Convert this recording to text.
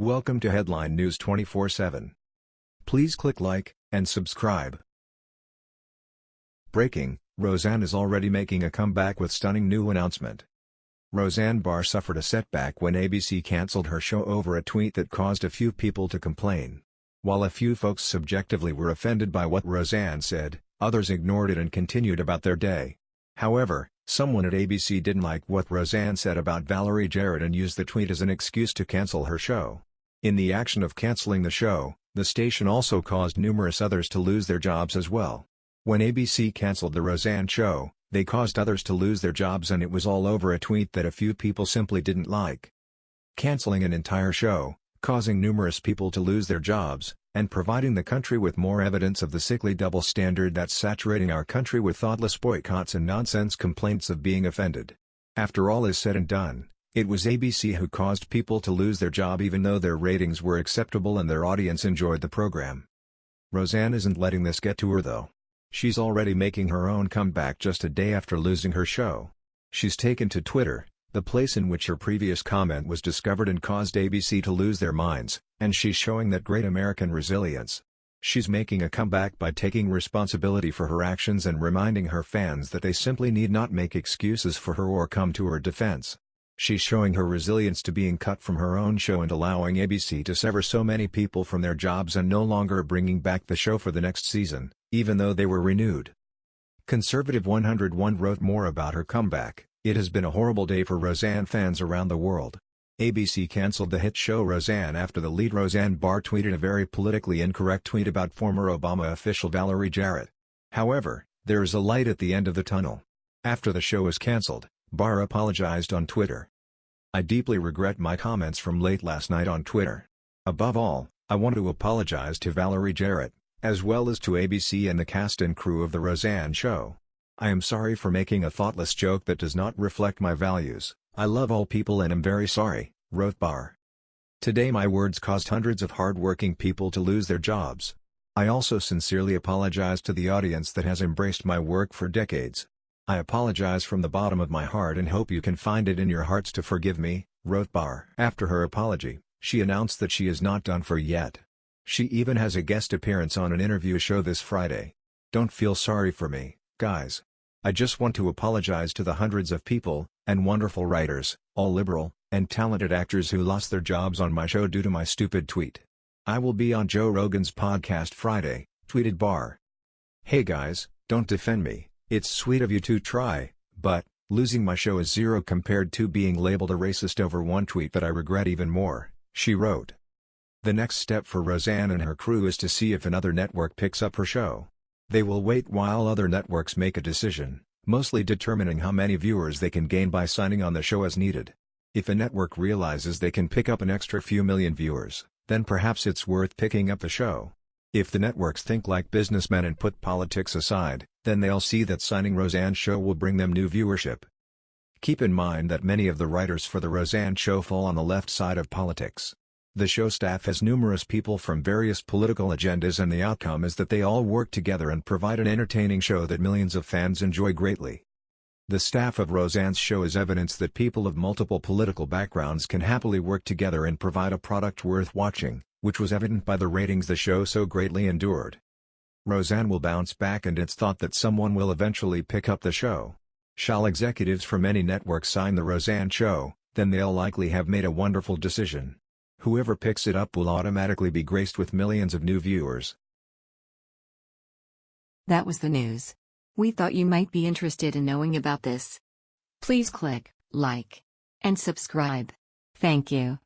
Welcome to Headline News 24/7. Please click like and subscribe. Breaking: Roseanne is already making a comeback with stunning new announcement. Roseanne Barr suffered a setback when ABC cancelled her show over a tweet that caused a few people to complain. While a few folks subjectively were offended by what Roseanne said, others ignored it and continued about their day. However, someone at ABC didn't like what Roseanne said about Valerie Jarrett and used the tweet as an excuse to cancel her show. In the action of canceling the show, the station also caused numerous others to lose their jobs as well. When ABC cancelled the Roseanne show, they caused others to lose their jobs and it was all over a tweet that a few people simply didn't like. Canceling an entire show, causing numerous people to lose their jobs, and providing the country with more evidence of the sickly double standard that's saturating our country with thoughtless boycotts and nonsense complaints of being offended. After all is said and done, it was ABC who caused people to lose their job even though their ratings were acceptable and their audience enjoyed the program. Roseanne isn't letting this get to her though. She's already making her own comeback just a day after losing her show. She's taken to Twitter, the place in which her previous comment was discovered and caused ABC to lose their minds, and she's showing that great American resilience. She's making a comeback by taking responsibility for her actions and reminding her fans that they simply need not make excuses for her or come to her defense. She's showing her resilience to being cut from her own show and allowing ABC to sever so many people from their jobs and no longer bringing back the show for the next season, even though they were renewed. Conservative 101 wrote more about her comeback. It has been a horrible day for Roseanne fans around the world. ABC cancelled the hit show Roseanne after the lead Roseanne Barr tweeted a very politically incorrect tweet about former Obama official Valerie Jarrett. However, there is a light at the end of the tunnel. After the show was cancelled, Barr apologized on Twitter. I deeply regret my comments from late last night on Twitter. Above all, I want to apologize to Valerie Jarrett, as well as to ABC and the cast and crew of The Roseanne Show. I am sorry for making a thoughtless joke that does not reflect my values, I love all people and am very sorry, wrote Barr. Today my words caused hundreds of hard-working people to lose their jobs. I also sincerely apologize to the audience that has embraced my work for decades. I apologize from the bottom of my heart and hope you can find it in your hearts to forgive me, wrote Barr. After her apology, she announced that she is not done for yet. She even has a guest appearance on an interview show this Friday. Don't feel sorry for me. Guys. I just want to apologize to the hundreds of people, and wonderful writers, all liberal, and talented actors who lost their jobs on my show due to my stupid tweet. I will be on Joe Rogan's podcast Friday, tweeted Barr. Hey guys, don't defend me, it's sweet of you to try, but, losing my show is zero compared to being labeled a racist over one tweet that I regret even more, she wrote. The next step for Roseanne and her crew is to see if another network picks up her show. They will wait while other networks make a decision, mostly determining how many viewers they can gain by signing on the show as needed. If a network realizes they can pick up an extra few million viewers, then perhaps it's worth picking up the show. If the networks think like businessmen and put politics aside, then they'll see that signing Roseanne's show will bring them new viewership. Keep in mind that many of the writers for the Roseanne show fall on the left side of politics. The show staff has numerous people from various political agendas and the outcome is that they all work together and provide an entertaining show that millions of fans enjoy greatly. The staff of Roseanne's show is evidence that people of multiple political backgrounds can happily work together and provide a product worth watching, which was evident by the ratings the show so greatly endured. Roseanne will bounce back and it's thought that someone will eventually pick up the show. Shall executives from any network sign the Roseanne show, then they'll likely have made a wonderful decision. Whoever picks it up will automatically be graced with millions of new viewers. That was the news. We thought you might be interested in knowing about this. Please click like and subscribe. Thank you.